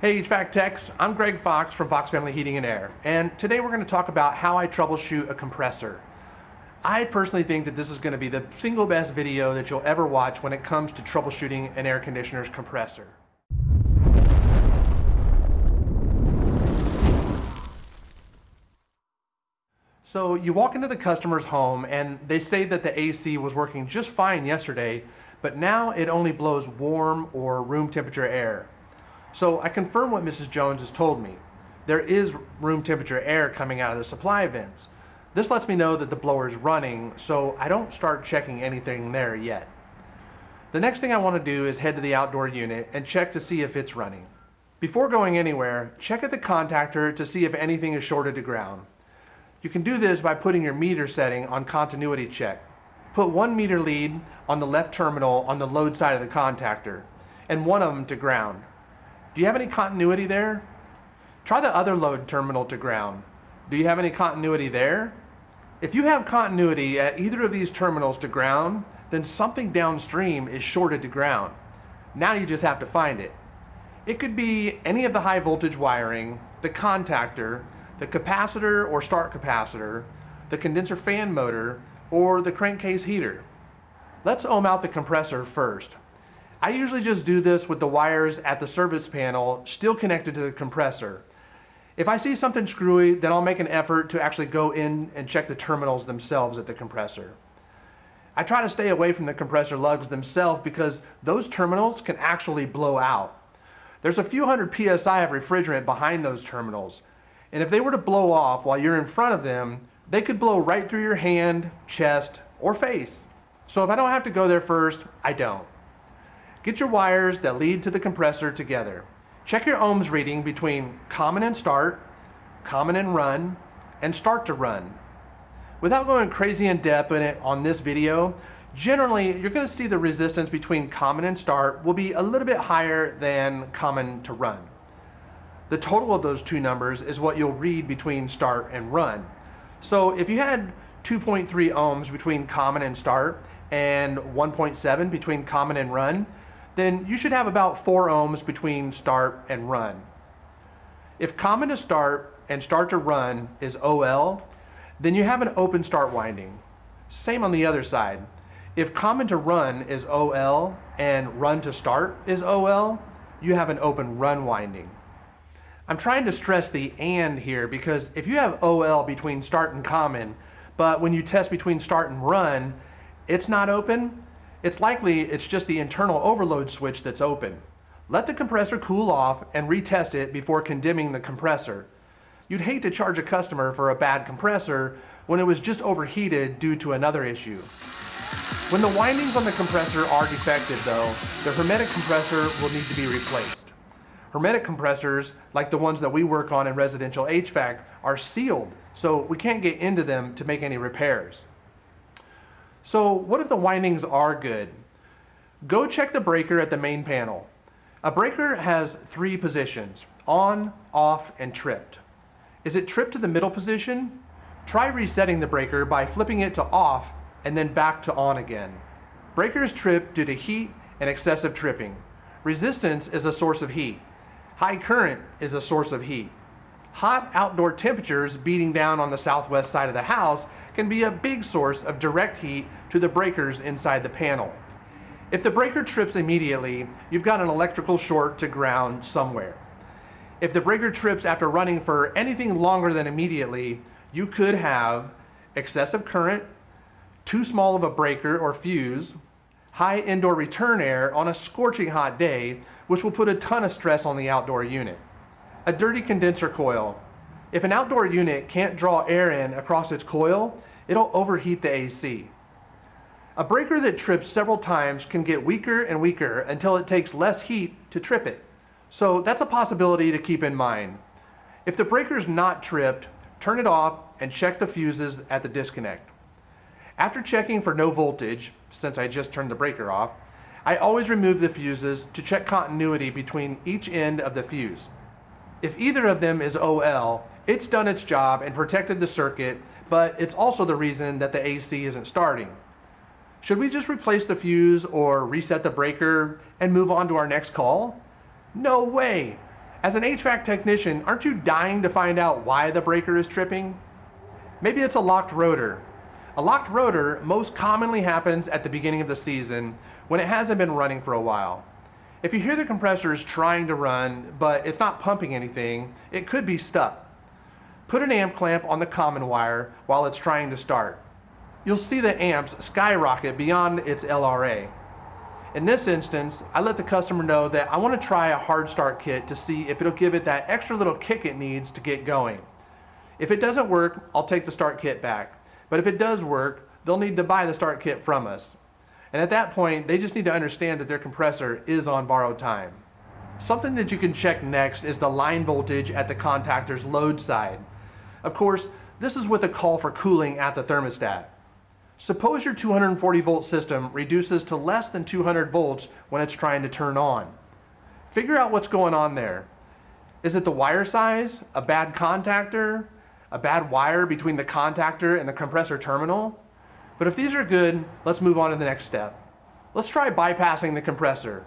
Hey HVAC techs, I'm Greg Fox from Fox Family Heating and Air, and today we're going to talk about how I troubleshoot a compressor. I personally think that this is going to be the single best video that you'll ever watch when it comes to troubleshooting an air conditioner's compressor. So you walk into the customer's home and they say that the AC was working just fine yesterday, but now it only blows warm or room temperature air. So I confirm what Mrs. Jones has told me. There is room temperature air coming out of the supply vents. This lets me know that the blower is running, so I don't start checking anything there yet. The next thing I want to do is head to the outdoor unit and check to see if it's running. Before going anywhere, check at the contactor to see if anything is shorted to ground. You can do this by putting your meter setting on continuity check. Put one meter lead on the left terminal on the load side of the contactor, and one of them to ground. Do you have any continuity there? Try the other load terminal to ground. Do you have any continuity there? If you have continuity at either of these terminals to ground, then something downstream is shorted to ground. Now you just have to find it. It could be any of the high voltage wiring, the contactor, the capacitor or start capacitor, the condenser fan motor, or the crankcase heater. Let's ohm out the compressor first. I usually just do this with the wires at the service panel still connected to the compressor. If I see something screwy, then I'll make an effort to actually go in and check the terminals themselves at the compressor. I try to stay away from the compressor lugs themselves because those terminals can actually blow out. There's a few hundred PSI of refrigerant behind those terminals, and if they were to blow off while you're in front of them, they could blow right through your hand, chest, or face. So if I don't have to go there first, I don't. Get your wires that lead to the compressor together. Check your ohms reading between common and start, common and run, and start to run. Without going crazy in depth in it on this video, generally you're going to see the resistance between common and start will be a little bit higher than common to run. The total of those two numbers is what you'll read between start and run. So if you had 2.3 ohms between common and start and 1.7 between common and run, then you should have about 4 ohms between start and run. If common to start and start to run is OL, then you have an open start winding. Same on the other side. If common to run is OL and run to start is OL, you have an open run winding. I'm trying to stress the and here because if you have OL between start and common, but when you test between start and run, it's not open, it's likely it's just the internal overload switch that's open. Let the compressor cool off and retest it before condemning the compressor. You'd hate to charge a customer for a bad compressor when it was just overheated due to another issue. When the windings on the compressor are defective though, the hermetic compressor will need to be replaced. Hermetic compressors, like the ones that we work on in residential HVAC, are sealed, so we can't get into them to make any repairs. So what if the windings are good? Go check the breaker at the main panel. A breaker has three positions, on, off, and tripped. Is it tripped to the middle position? Try resetting the breaker by flipping it to off and then back to on again. Breakers trip due to heat and excessive tripping. Resistance is a source of heat. High current is a source of heat. Hot outdoor temperatures beating down on the southwest side of the house can be a big source of direct heat to the breakers inside the panel. If the breaker trips immediately, you've got an electrical short to ground somewhere. If the breaker trips after running for anything longer than immediately, you could have excessive current, too small of a breaker or fuse, high indoor return air on a scorching hot day, which will put a ton of stress on the outdoor unit. A dirty condenser coil. If an outdoor unit can't draw air in across its coil, it'll overheat the AC. A breaker that trips several times can get weaker and weaker until it takes less heat to trip it. So that's a possibility to keep in mind. If the breaker's not tripped, turn it off and check the fuses at the disconnect. After checking for no voltage, since I just turned the breaker off, I always remove the fuses to check continuity between each end of the fuse. If either of them is OL, it's done its job and protected the circuit, but it's also the reason that the AC isn't starting. Should we just replace the fuse or reset the breaker and move on to our next call? No way! As an HVAC technician, aren't you dying to find out why the breaker is tripping? Maybe it's a locked rotor. A locked rotor most commonly happens at the beginning of the season when it hasn't been running for a while. If you hear the compressor is trying to run, but it's not pumping anything, it could be stuck. Put an amp clamp on the common wire while it's trying to start. You'll see the amps skyrocket beyond its LRA. In this instance, I let the customer know that I want to try a hard start kit to see if it'll give it that extra little kick it needs to get going. If it doesn't work, I'll take the start kit back. But if it does work, they'll need to buy the start kit from us. And at that point, they just need to understand that their compressor is on borrowed time. Something that you can check next is the line voltage at the contactor's load side. Of course, this is with a call for cooling at the thermostat. Suppose your 240 volt system reduces to less than 200 volts when it's trying to turn on. Figure out what's going on there. Is it the wire size, a bad contactor, a bad wire between the contactor and the compressor terminal? But if these are good, let's move on to the next step. Let's try bypassing the compressor.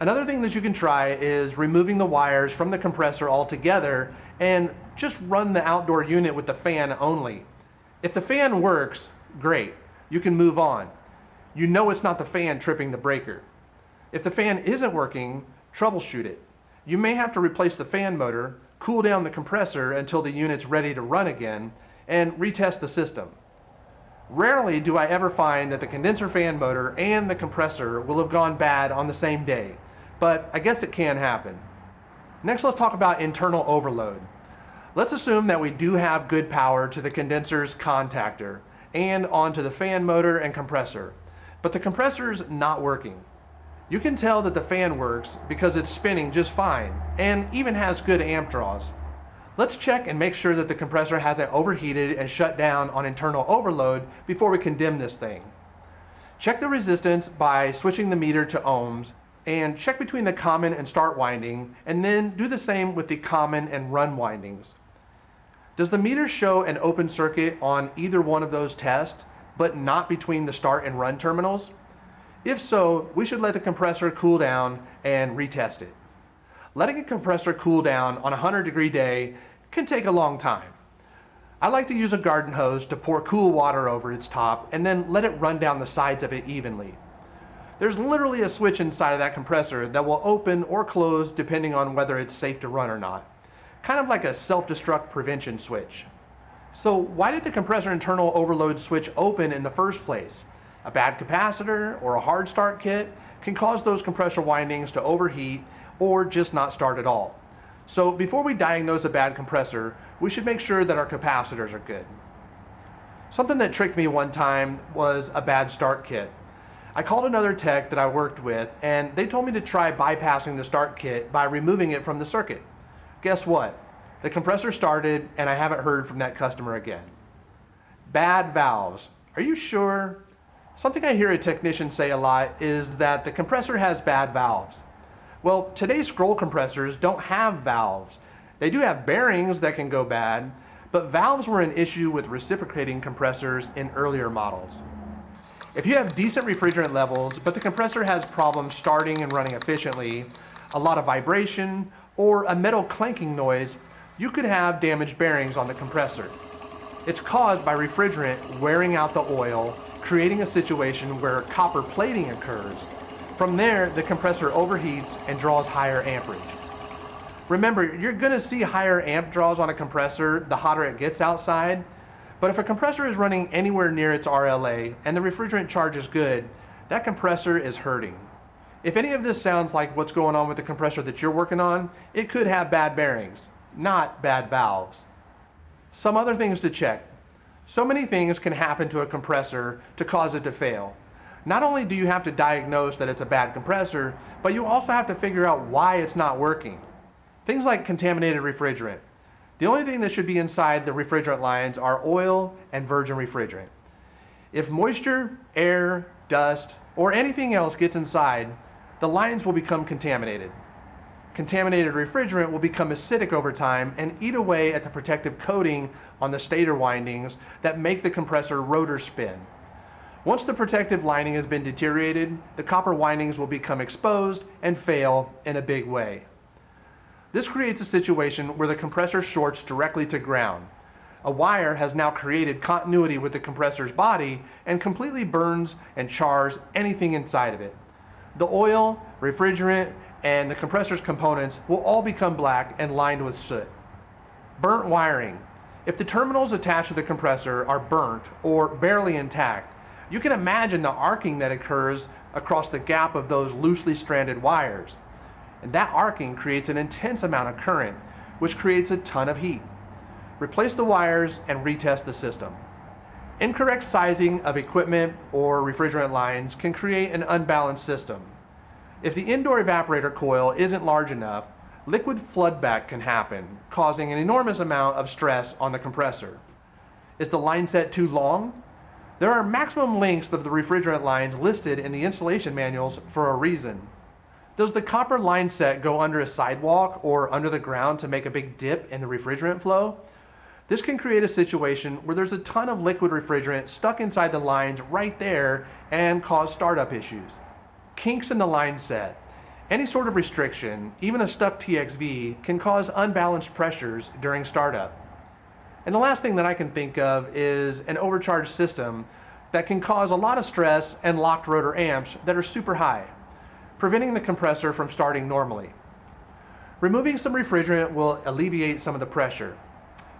Another thing that you can try is removing the wires from the compressor altogether and just run the outdoor unit with the fan only. If the fan works, great. You can move on. You know it's not the fan tripping the breaker. If the fan isn't working, troubleshoot it. You may have to replace the fan motor, cool down the compressor until the unit's ready to run again, and retest the system. Rarely do I ever find that the condenser fan motor and the compressor will have gone bad on the same day, but I guess it can happen. Next, let's talk about internal overload. Let's assume that we do have good power to the condenser's contactor, and onto the fan motor and compressor. But the compressor's not working. You can tell that the fan works because it's spinning just fine and even has good amp draws. Let's check and make sure that the compressor hasn't overheated and shut down on internal overload before we condemn this thing. Check the resistance by switching the meter to ohms and check between the common and start winding and then do the same with the common and run windings. Does the meter show an open circuit on either one of those tests, but not between the start and run terminals? If so, we should let the compressor cool down and retest it. Letting a compressor cool down on a 100 degree day can take a long time. I like to use a garden hose to pour cool water over its top and then let it run down the sides of it evenly. There's literally a switch inside of that compressor that will open or close depending on whether it's safe to run or not kind of like a self-destruct prevention switch. So why did the compressor internal overload switch open in the first place? A bad capacitor or a hard start kit can cause those compressor windings to overheat or just not start at all. So before we diagnose a bad compressor, we should make sure that our capacitors are good. Something that tricked me one time was a bad start kit. I called another tech that I worked with and they told me to try bypassing the start kit by removing it from the circuit guess what? The compressor started and I haven't heard from that customer again. Bad valves. Are you sure? Something I hear a technician say a lot is that the compressor has bad valves. Well, today's scroll compressors don't have valves. They do have bearings that can go bad, but valves were an issue with reciprocating compressors in earlier models. If you have decent refrigerant levels, but the compressor has problems starting and running efficiently, a lot of vibration, or a metal clanking noise, you could have damaged bearings on the compressor. It's caused by refrigerant wearing out the oil, creating a situation where copper plating occurs. From there, the compressor overheats and draws higher amperage. Remember, you're gonna see higher amp draws on a compressor the hotter it gets outside, but if a compressor is running anywhere near its RLA and the refrigerant charge is good, that compressor is hurting. If any of this sounds like what's going on with the compressor that you're working on, it could have bad bearings, not bad valves. Some other things to check. So many things can happen to a compressor to cause it to fail. Not only do you have to diagnose that it's a bad compressor, but you also have to figure out why it's not working. Things like contaminated refrigerant. The only thing that should be inside the refrigerant lines are oil and virgin refrigerant. If moisture, air, dust, or anything else gets inside, the lines will become contaminated. Contaminated refrigerant will become acidic over time and eat away at the protective coating on the stator windings that make the compressor rotor spin. Once the protective lining has been deteriorated, the copper windings will become exposed and fail in a big way. This creates a situation where the compressor shorts directly to ground. A wire has now created continuity with the compressor's body and completely burns and chars anything inside of it. The oil, refrigerant, and the compressor's components will all become black and lined with soot. Burnt wiring. If the terminals attached to the compressor are burnt or barely intact, you can imagine the arcing that occurs across the gap of those loosely stranded wires. And that arcing creates an intense amount of current, which creates a ton of heat. Replace the wires and retest the system. Incorrect sizing of equipment or refrigerant lines can create an unbalanced system. If the indoor evaporator coil isn't large enough, liquid floodback can happen, causing an enormous amount of stress on the compressor. Is the line set too long? There are maximum lengths of the refrigerant lines listed in the installation manuals for a reason. Does the copper line set go under a sidewalk or under the ground to make a big dip in the refrigerant flow? This can create a situation where there's a ton of liquid refrigerant stuck inside the lines right there and cause startup issues. Kinks in the line set. Any sort of restriction, even a stuck TXV, can cause unbalanced pressures during startup. And the last thing that I can think of is an overcharged system that can cause a lot of stress and locked rotor amps that are super high, preventing the compressor from starting normally. Removing some refrigerant will alleviate some of the pressure.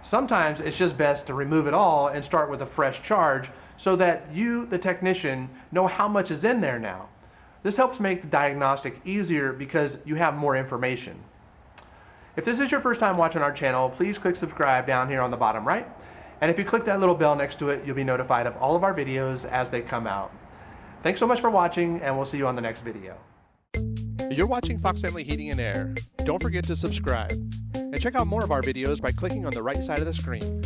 Sometimes it's just best to remove it all and start with a fresh charge so that you, the technician, know how much is in there now. This helps make the diagnostic easier because you have more information. If this is your first time watching our channel, please click subscribe down here on the bottom right. And if you click that little bell next to it, you'll be notified of all of our videos as they come out. Thanks so much for watching, and we'll see you on the next video. You're watching Fox Family Heating and Air. Don't forget to subscribe. And check out more of our videos by clicking on the right side of the screen.